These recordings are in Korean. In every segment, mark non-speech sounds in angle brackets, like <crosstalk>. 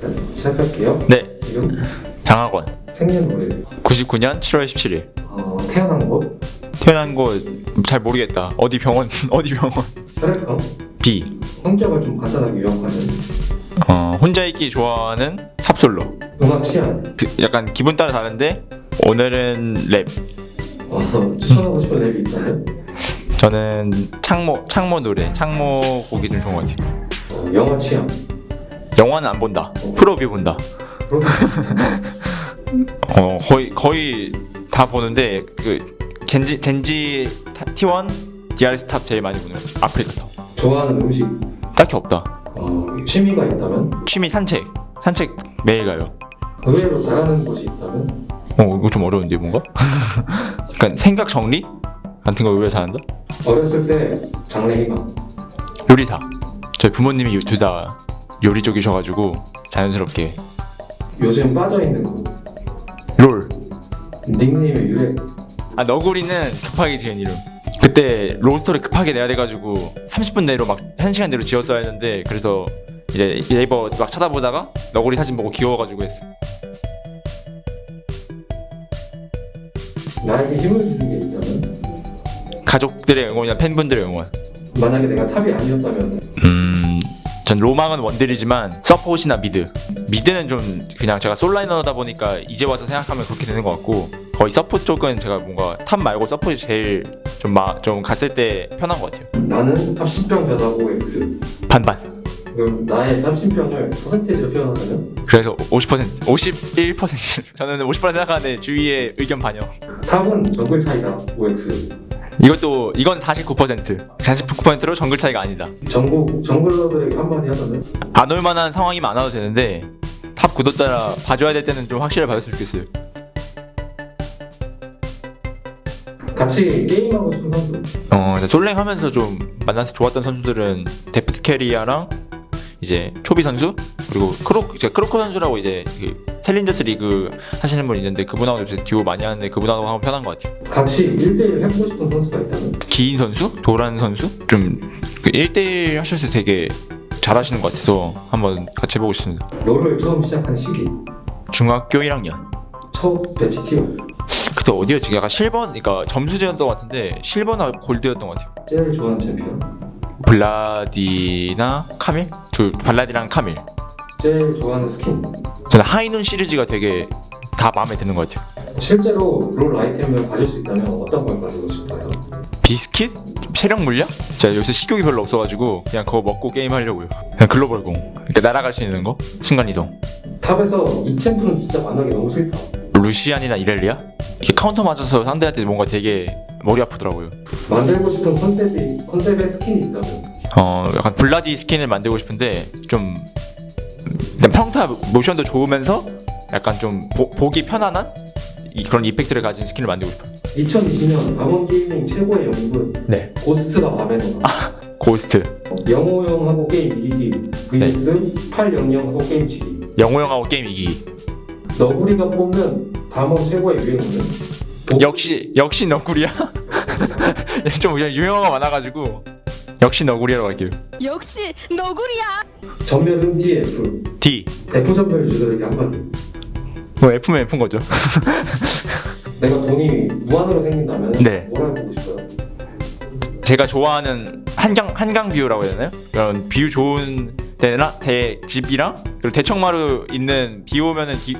네, 시작할게요. 네, 지금 장학원. 생년 월일, 99년 7월 17일. 어, 태어난 곳, 태어난 곳 잘 모르겠다. 어디 병원? <laughs> 어디 병원? 혈액형, B. 성격을 좀 간단하게 요약하면 어, 혼자 있기 좋아하는 탑솔로. 음악 취향, 그, 약간 기분 따라 다른데 오늘은 랩. 어, 추천하고 싶은 앱이 있다면 저는 창모 창모 노래, 창모 곡이 좀 좋은 것 같아요. 어, 영화 취향, 영화는 안 본다. 프로 view 본다. <laughs> 어 거의 거의 다 보는데 그 젠지 젠지 타- T1 DRS top 제일 많이 보는 거 같아요. 아프리카 top. 좋아하는 음식, 딱히 없다. 어, 취미가 있다면 취미 산책. 산책 매일 가요. 의외로 잘하는 곳이 있다면 어 이거 좀 어려운데 뭔가? <laughs> 약간 생각 정리 같은 거왜 잘한다? 어렸을 때 장래희망, 요리사. 저희 부모님이 둘다 요리 쪽이셔가지고 자연스럽게 요즘 빠져있는 곳, 롤. 닉네임의 유래, 아 너구리는 급하게 지은 이름. 그때 로스터를 급하게 내야 돼가지고 30분 내로 막 1시간 내로 지었어야 했는데 그래서 이제 네이버 막 찾아보다가 너구리 사진 보고 귀여워가지고 했어. 나에게 힘을 주는 게 있다면 가족들의 응원이나 팬분들의 응원. 만약에 내가 탑이 아니었다면 음, 전 로망은 원딜이지만 서폿이나 미드. 미드는 좀 그냥 제가 솔라이너다 보니까 이제 와서 생각하면 그렇게 되는 것 같고 거의 서폿 쪽은 제가 뭔가 탑 말고 서폿이 제일 좀, 마, 좀 갔을 때 편한 것 같아요. 나는 탑 10병 변하고 X 반반. 그럼 나의 탑 10병을 퍼센테이지로 표현하자면 그래서 50% 51% <laughs> 저는 50% 생각하는데 주위의 의견 반영. top은 정글 차이다 OX 이것도 이건 49% 49%로 정글 차이가 아니다. 전국 정글러들에게 한마디 하자면 안 올 만한 상황이면 안 와도 되는데 top 구도 따라 봐줘야 될 때는 좀 확실히 봐줬으면 좋겠어요. 같이 게임하고 싶은 선수 어, 솔랭 하면서 좀 만나서 좋았던 선수들은 데프트 캐리아랑 이제 초비 선수 그리고 크로 이제 크로코 선수라고 이제 그 챌린저스 리그 하시는 분 있는데 그분하고 요새 듀오 많이 하는데 그분하고 하면 편한 것 같아요. 같이 1대1 해보고 싶은 선수가 있다면 기인 선수, 도란 선수 좀 그 1대1 하셔서 되게 잘하시는 것 같아서 한번 같이 해보고 싶습니다. 롤을 처음 시작한 시기 중학교 1학년. 첫 배치 tier 그때 어디였지? 약간 실버, 그러니까 점수제였던 것 같은데 실버나 골드였던 것 같아요. 제일 좋아하는 챔피언 블라디나 카밀? 둘 블라디랑 카밀. 제일 좋아하는 스킨 저는 High Noon 시리즈가 되게 다 마음에 드는 것 같아요. 실제로 롤 아이템을 가질 수 있다면 어떤 걸 가지고 싶어요? 비스킷? 체력 물약? 제가 여기서 식욕이 별로 없어가지고 그냥 그거 먹고 게임 하려고요. 그냥 글로벌 궁. 이렇게 날아갈 수 있는 거? 순간 이동. top에서 이 챔프는 진짜 만나기 너무 싫다 루시안이나 이렐리아? 이렇게 카운터 맞아서 상대한테 뭔가 되게 머리 아프더라고요. 만들고 싶은 컨셉이 컨셉의 스킨이 있다면 어 약간 블라디 스킨을 만들고 싶은데 좀 일단 평타 모션도 좋으면서 약간 좀 보, 보기 편안한 이- 그런 이펙트를 가진 스킨을 만들고 싶어요. 2020년 남원 게이밍 최고의 영웅은 네. 고스트가 마음에 들어 고스트. 영호형하고 게임 이기기 vs 800하고 게임 치기 영호 형하고 게임 이기기. 너구리가 뽑는 담원 최고의 유행어는 보- 역시 역시 너구리야. <laughs> 좀 유명한 많아가지고 역시 너구리라고 할게요. 역시 너구리야. 전멸은 DF D. F 전멸 주들에게 한마디 뭐 F면 F인 거죠. <laughs> 내가 돈이 무한으로 생긴다면 네. 뭘 해보고 싶어요? 제가 좋아하는 한강 한강 뷰라고 해야 되나요? 그런 뷰 좋은 데나 대 집이랑 그리고 대청마루 있는 비 오면은 기,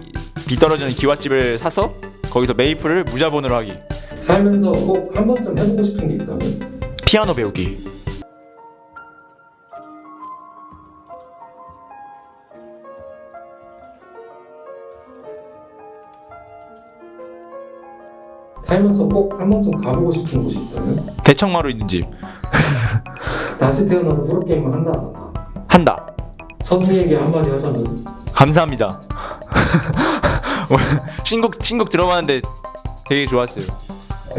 비 떨어지는 기와집을 사서 거기서 메이플을 무자본으로 하기. 살면서 꼭 한 번쯤 해보고 싶은 게 있다면 피아노 배우기. 살면서 꼭 한 번쯤 가보고 싶은 곳이 있다면 대청마루 있는 집 <laughs> 다시 태어나서 프로게임을 한다 안 한다 한다. 선미에게 한마디 하자면 감사합니다. <laughs> 신곡 신곡 들어봤는데 되게 좋았어요.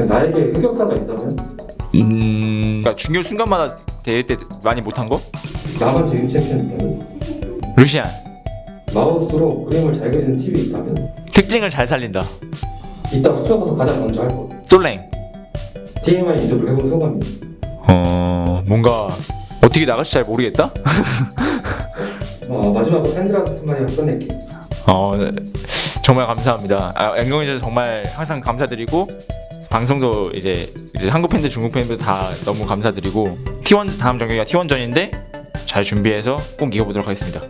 나에게 흑역사가 있다면 음, 그러니까 중요 순간마다 대회 때 많이 못한 거? 나만 제일 챔피언 루시안 마우스로 그림을 잘 그리는 팁이 있다면 특징을 잘 살린다. 이따 가서 가장 먼저 할 것. 솔랭. TMI 인터뷰 해본 소감이. 어 뭔가 어떻게 나갈지 잘 모르겠다. 어, 마지막으로 샌드라한테 한마디 끝낼게. 어 정말 감사합니다. 아, 앵경이들 정말 항상 감사드리고 방송도 이제 이제 한국 팬들 중국 팬들 다 너무 감사드리고 T1 다음 경기가 T1전인데 잘 준비해서 꼭 이겨보도록 하겠습니다.